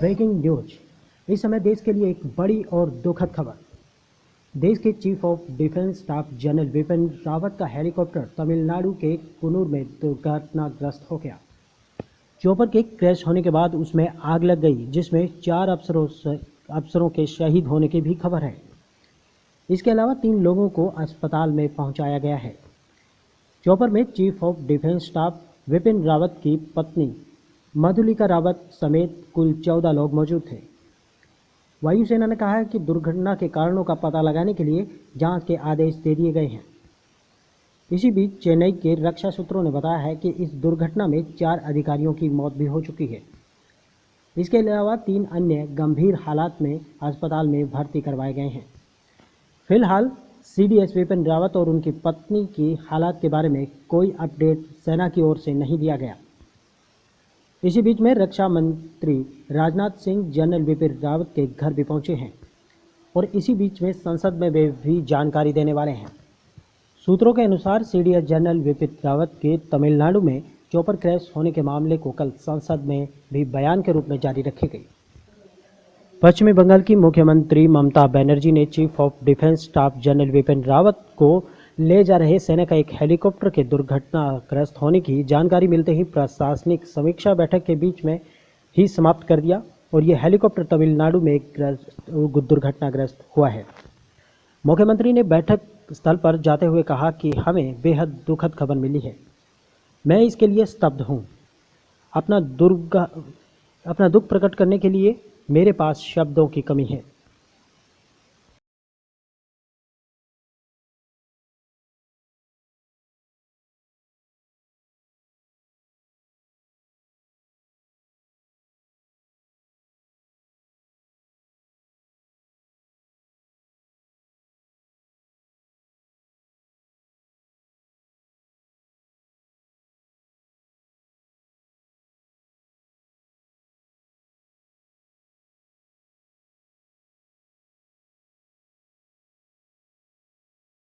Breaking news इस समय देश के लिए एक बड़ी और दुखद खबर। देश के chief of defence staff general Vipin Rawat का हेलीकॉप्टर तमिलनाडु के कुनूर में दुर्घटनाग्रस्त हो गया। चौपर के क्रैश होने के बाद उसमें आग लग गई, जिसमें चार अफसरों अफसरों के शहीद होने की भी खबर है। इसके अलावा तीन लोगों को अस्पताल में पहुँचाया गया है। चौपर में chief of defence staff Vipin Rawat की पत्नी मधुलिका रावत समेत कुल चौदह लोग मौजूद थे। वायुसेना ने कहा है कि दुर्घटना के कारणों का पता लगाने के लिए जाँच के आदेश दे दिए गए हैं। इसी बीच चेन्नई के रक्षा सूत्रों ने बताया है कि इस दुर्घटना में चार अधिकारियों की मौत भी हो चुकी है। इसके अलावा तीन अन्य गंभीर हालात में अस्पताल में भर्ती करवाए गए हैं। फ़िलहाल, सीडीएस विपिन रावत और उनकी पत्नी की हालात के बारे में कोई अपडेट सेना की ओर से नहीं दिया गया। इसी बीच में रक्षा मंत्री राजनाथ सिंह, जनरल बिपिन रावत के घर भी पहुँचे हैं और इसी बीच में संसद में वे भी जानकारी देने वाले हैं। सूत्रों के अनुसार सीडीएस जनरल विपिन रावत के तमिलनाडु में चौपर क्रैश होने के मामले को कल संसद में भी बयान के रूप में जारी रखी गई। पश्चिमी बंगाल की मुख्यमंत्री ममता बनर्जी ने chief of defence staff general Vipin Rawat को ले जा रहे सेना का एक हेलीकॉप्टर के दुर्घटनाग्रस्त होने की जानकारी मिलते ही प्रशासनिक समीक्षा बैठक के बीच में ही समाप्त कर दिया और यह हेलीकॉप्टर तमिलनाडु में दुर्घटनाग्रस्त हुआ है। मुख्यमंत्री ने बैठक स्थल पर जाते हुए कहा कि हमें बेहद दुखद खबर मिली है। मैं इसके लिए स्तब्ध हूँ। अपना दुर्ग, अपना दुख प्रकट करने के लिए मेरे पास शब्दों की कमी है।